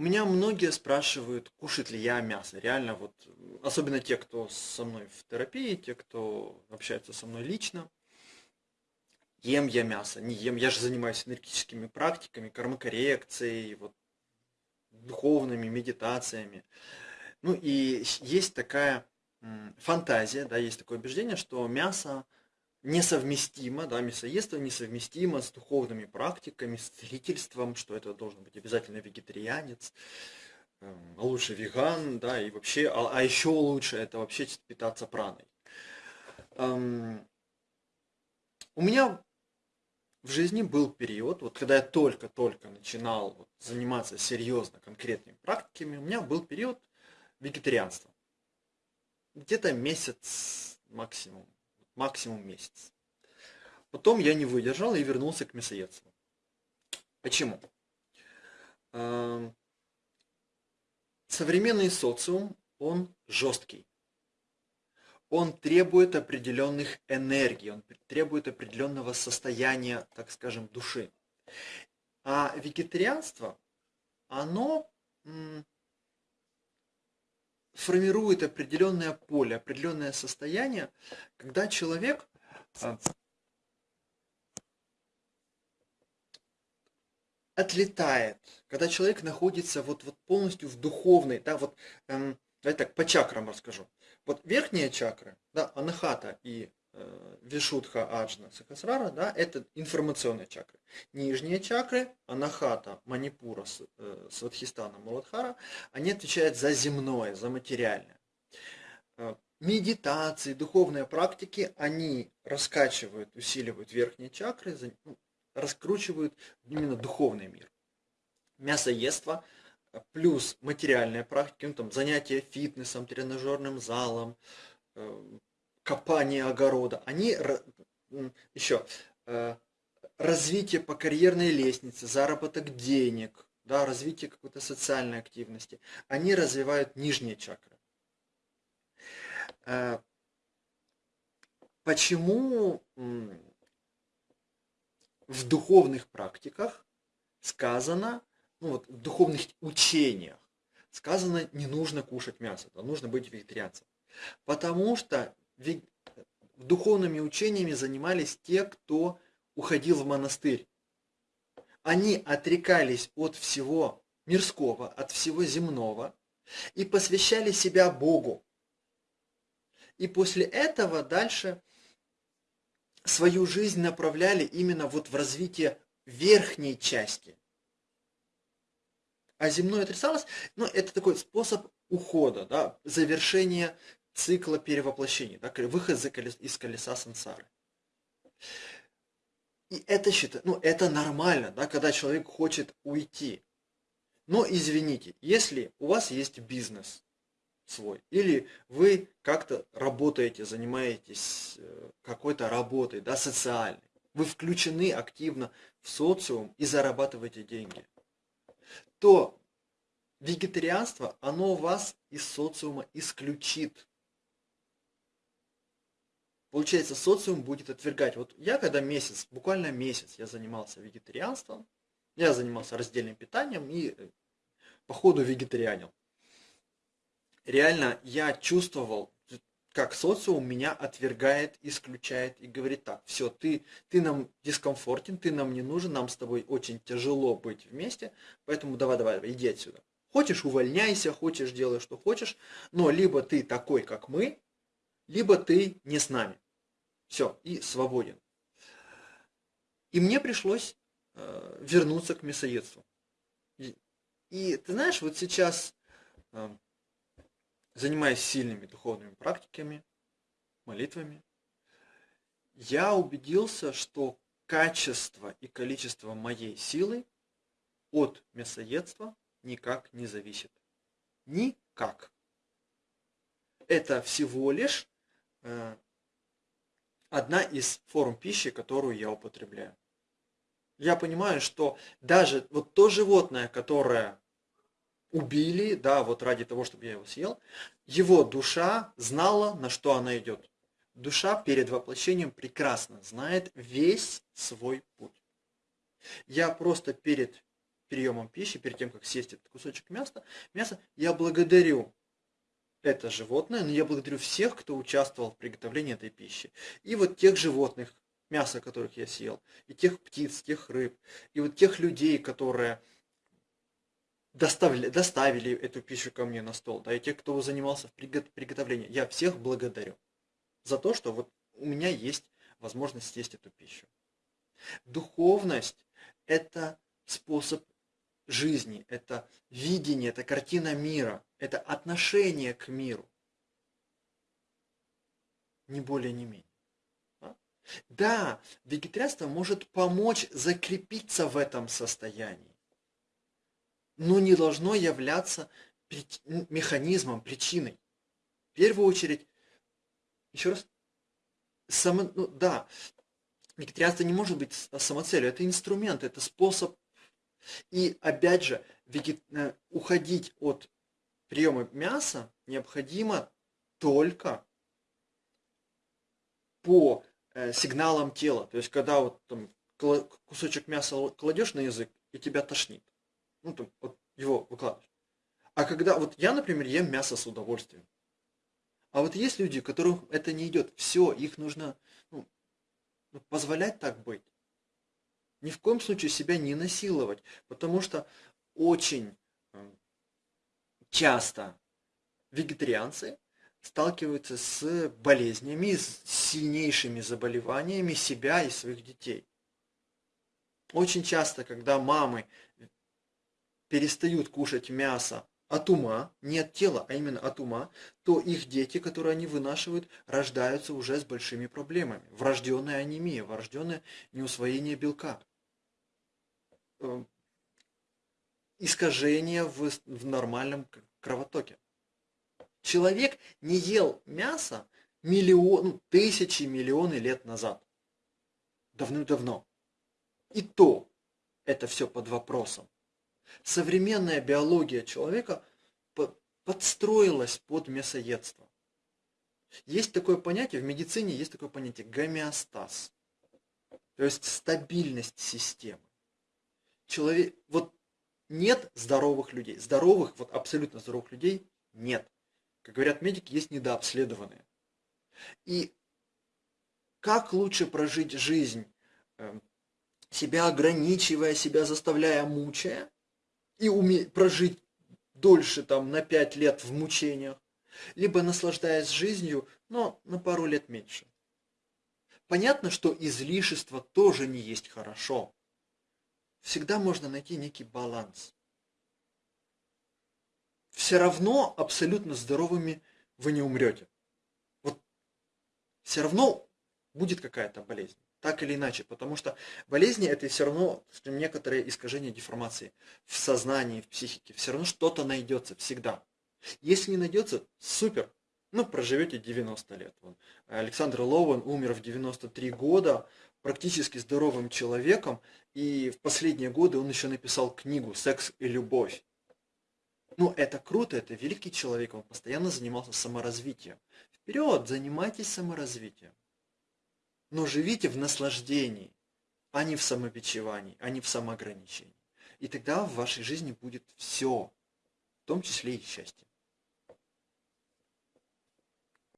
У меня многие спрашивают, кушать ли я мясо. Реально, вот, особенно те, кто со мной в терапии, те, кто общается со мной лично. Ем я мясо, не ем. Я же занимаюсь энергетическими практиками, кормокоррекцией, вот, духовными медитациями. Ну и есть такая фантазия, да, есть такое убеждение, что мясо несовместимо, да, мясоедство несовместимо с духовными практиками, с целительством, что это должен быть обязательно вегетарианец, эм, а лучше веган, да, и вообще, а, а еще лучше это вообще питаться праной. Эм, у меня в жизни был период, вот когда я только-только начинал вот, заниматься серьезно конкретными практиками, у меня был период вегетарианства. Где-то месяц максимум максимум месяц. Потом я не выдержал и вернулся к мясоедству. Почему? Эм, современный социум, он жесткий. Он требует определенных энергий, он требует определенного состояния, так скажем, души. А вегетарианство, оно формирует определенное поле, определенное состояние, когда человек а, отлетает, когда человек находится вот, вот полностью в духовной, да, вот, эм, давайте так, по чакрам расскажу. Вот верхняя чакра, да, анахата и Вишудха Аджна Сахасрара, да, это информационные чакры. Нижние чакры, Анахата, Манипура, э, Сватхистана, Муладхара, они отвечают за земное, за материальное. Э, медитации, духовные практики, они раскачивают, усиливают верхние чакры, ну, раскручивают именно духовный мир. Мясоедство плюс материальные практики, ну, там, занятия фитнесом, тренажерным залом, копание огорода, они еще э, развитие по карьерной лестнице, заработок денег, да, развитие какой-то социальной активности, они развивают нижние чакры. Э, почему в духовных практиках сказано, ну вот в духовных учениях сказано, не нужно кушать мясо, да, нужно быть вегетарианцем. Потому что духовными учениями занимались те, кто уходил в монастырь. Они отрекались от всего мирского, от всего земного и посвящали себя Богу. И после этого дальше свою жизнь направляли именно вот в развитие верхней части. А земное отрицалось, ну, это такой способ ухода, да, завершение цикла перевоплощений, да, выход из колеса сансары. И это считаю, ну это нормально, да, когда человек хочет уйти. Но извините, если у вас есть бизнес свой, или вы как-то работаете, занимаетесь э, какой-то работой, да, социальной, вы включены активно в социум и зарабатываете деньги, то вегетарианство, оно вас из социума исключит. Получается, социум будет отвергать. Вот я когда месяц, буквально месяц я занимался вегетарианством, я занимался раздельным питанием и э, по ходу вегетарианил. Реально я чувствовал, как социум меня отвергает, исключает и говорит так, все, ты, ты нам дискомфортен, ты нам не нужен, нам с тобой очень тяжело быть вместе, поэтому давай, давай, иди отсюда. Хочешь, увольняйся, хочешь, делай, что хочешь, но либо ты такой, как мы, либо ты не с нами. Все, и свободен. И мне пришлось э, вернуться к мясоедству. И, и ты знаешь, вот сейчас, э, занимаясь сильными духовными практиками, молитвами, я убедился, что качество и количество моей силы от мясоедства никак не зависит. Никак. Это всего лишь одна из форм пищи, которую я употребляю. Я понимаю, что даже вот то животное, которое убили, да, вот ради того, чтобы я его съел, его душа знала, на что она идет. Душа перед воплощением прекрасно знает весь свой путь. Я просто перед приемом пищи, перед тем, как съесть этот кусочек мяса, мяса я благодарю это животное, но я благодарю всех, кто участвовал в приготовлении этой пищи. И вот тех животных, мясо которых я съел, и тех птиц, тех рыб, и вот тех людей, которые доставили, доставили эту пищу ко мне на стол, да, и тех, кто занимался в приготовлении. Я всех благодарю за то, что вот у меня есть возможность съесть эту пищу. Духовность – это способ жизни, это видение, это картина мира, это отношение к миру. Не более, не менее. Да, вегетарианство может помочь закрепиться в этом состоянии, но не должно являться механизмом, причиной. В первую очередь, еще раз, само, ну, да, вегетарианство не может быть самоцелью, это инструмент, это способ. И опять же, вегет... Э, уходить от приема мяса необходимо только по э, сигналам тела. То есть, когда вот там кусочек мяса кладешь на язык, и тебя тошнит. Ну, там, вот его выкладываешь. А когда, вот я, например, ем мясо с удовольствием. А вот есть люди, которым это не идет. Все, их нужно ну, ну, позволять так быть. Ни в коем случае себя не насиловать, потому что очень часто вегетарианцы сталкиваются с болезнями, с сильнейшими заболеваниями себя и своих детей. Очень часто, когда мамы перестают кушать мясо от ума, не от тела, а именно от ума, то их дети, которые они вынашивают, рождаются уже с большими проблемами. Врожденная анемия, врожденное неусвоение белка. Искажение в, в нормальном кровотоке. Человек не ел мясо миллион, ну, тысячи, миллионы лет назад. Давным-давно. И то это все под вопросом. Современная биология человека подстроилась под мясоедство. Есть такое понятие, в медицине есть такое понятие гомеостаз. То есть стабильность системы. Человек, вот нет здоровых людей. Здоровых, вот абсолютно здоровых людей нет. Как говорят медики, есть недообследованные. И как лучше прожить жизнь, эм, себя ограничивая, себя заставляя, мучая, и уме... прожить дольше там на 5 лет в мучениях, либо наслаждаясь жизнью, но на пару лет меньше. Понятно, что излишество тоже не есть хорошо. Всегда можно найти некий баланс. Все равно абсолютно здоровыми вы не умрете. Вот все равно будет какая-то болезнь так или иначе, потому что болезни это все равно некоторые искажения деформации в сознании, в психике, все равно что-то найдется всегда. Если не найдется, супер, ну проживете 90 лет. Александр Лоуэн умер в 93 года, практически здоровым человеком, и в последние годы он еще написал книгу «Секс и любовь». Ну, это круто, это великий человек, он постоянно занимался саморазвитием. Вперед, занимайтесь саморазвитием но живите в наслаждении, а не в самобичевании, а не в самоограничении. И тогда в вашей жизни будет все, в том числе и счастье.